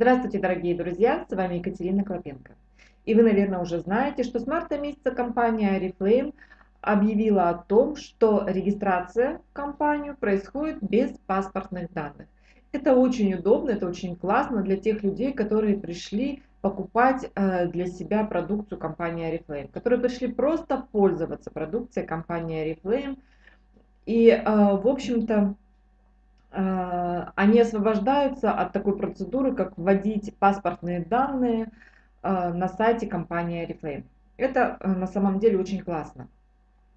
Здравствуйте, дорогие друзья, с вами Екатерина Клопенко. И вы, наверное, уже знаете, что с марта месяца компания Oriflame объявила о том, что регистрация в компанию происходит без паспортных данных. Это очень удобно, это очень классно для тех людей, которые пришли покупать э, для себя продукцию компании Oriflame, которые пришли просто пользоваться продукцией компании Oriflame. И, э, в общем-то, они освобождаются от такой процедуры, как вводить паспортные данные на сайте компании Oriflame. Это на самом деле очень классно.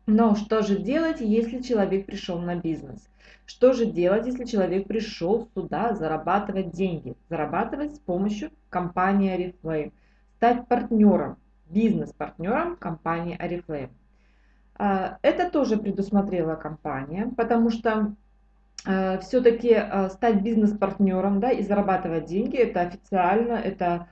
Но что же делать, если человек пришел на бизнес? Что же делать, если человек пришел сюда зарабатывать деньги? Зарабатывать с помощью компании Oriflame. Стать партнером, бизнес-партнером компании Oriflame. Это тоже предусмотрела компания, потому что все-таки а, стать бизнес-партнером да, и зарабатывать деньги, это официально, это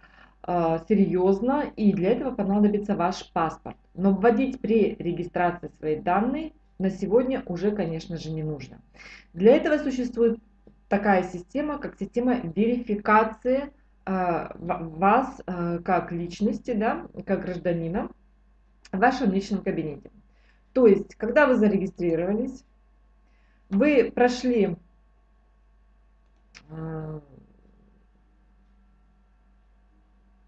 серьезно, и для этого понадобится ваш паспорт. Но вводить при регистрации свои данные на сегодня уже, конечно же, не нужно. Для этого существует такая система, как система верификации э, вас э, как личности, да, как гражданина в вашем личном кабинете. То есть, когда вы зарегистрировались, вы прошли э,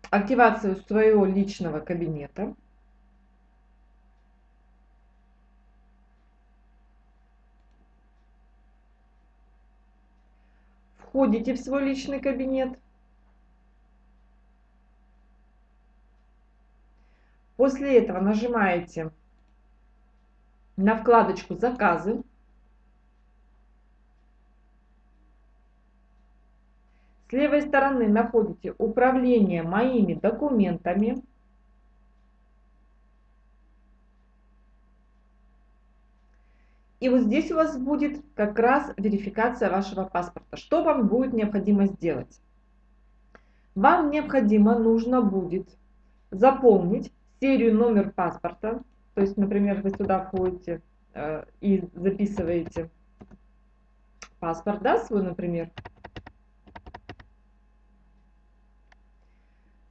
активацию своего личного кабинета, входите в свой личный кабинет. После этого нажимаете на вкладочку «Заказы». С левой стороны находите «Управление моими документами». И вот здесь у вас будет как раз верификация вашего паспорта. Что вам будет необходимо сделать? Вам необходимо, нужно будет заполнить серию номер паспорта. То есть, например, вы сюда входите э, и записываете паспорт, да, свой, например.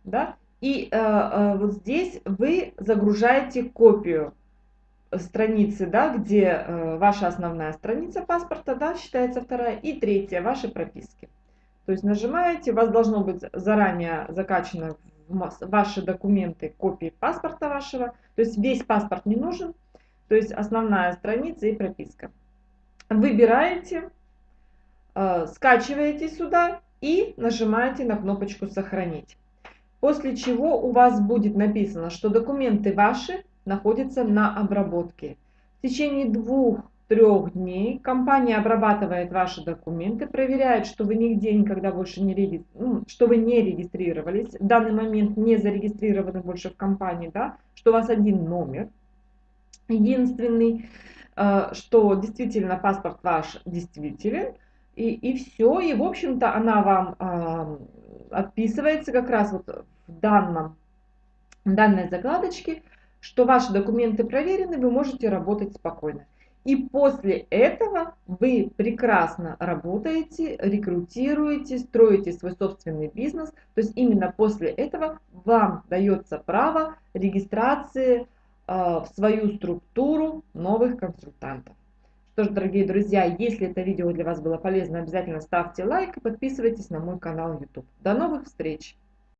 Да? И э, э, вот здесь вы загружаете копию страницы, да, где э, ваша основная страница паспорта, да, считается вторая, и третья, ваши прописки. То есть нажимаете, у вас должно быть заранее закачано ваши документы копии паспорта вашего, то есть весь паспорт не нужен, то есть основная страница и прописка. Выбираете, э, скачиваете сюда и нажимаете на кнопочку «Сохранить». После чего у вас будет написано, что документы ваши находится на обработке. В течение двух-трех дней компания обрабатывает ваши документы, проверяет, что вы нигде никогда больше не, реги... ну, что вы не регистрировались, в данный момент не зарегистрированы больше в компании, да, что у вас один номер единственный, э, что действительно паспорт ваш действителен, и, и все, и в общем-то она вам отписывается как раз вот в данном, данной закладочке, что ваши документы проверены, вы можете работать спокойно. И после этого вы прекрасно работаете, рекрутируете, строите свой собственный бизнес. То есть именно после этого вам дается право регистрации э, в свою структуру новых консультантов. Что ж, дорогие друзья, если это видео для вас было полезно, обязательно ставьте лайк и подписывайтесь на мой канал YouTube. До новых встреч!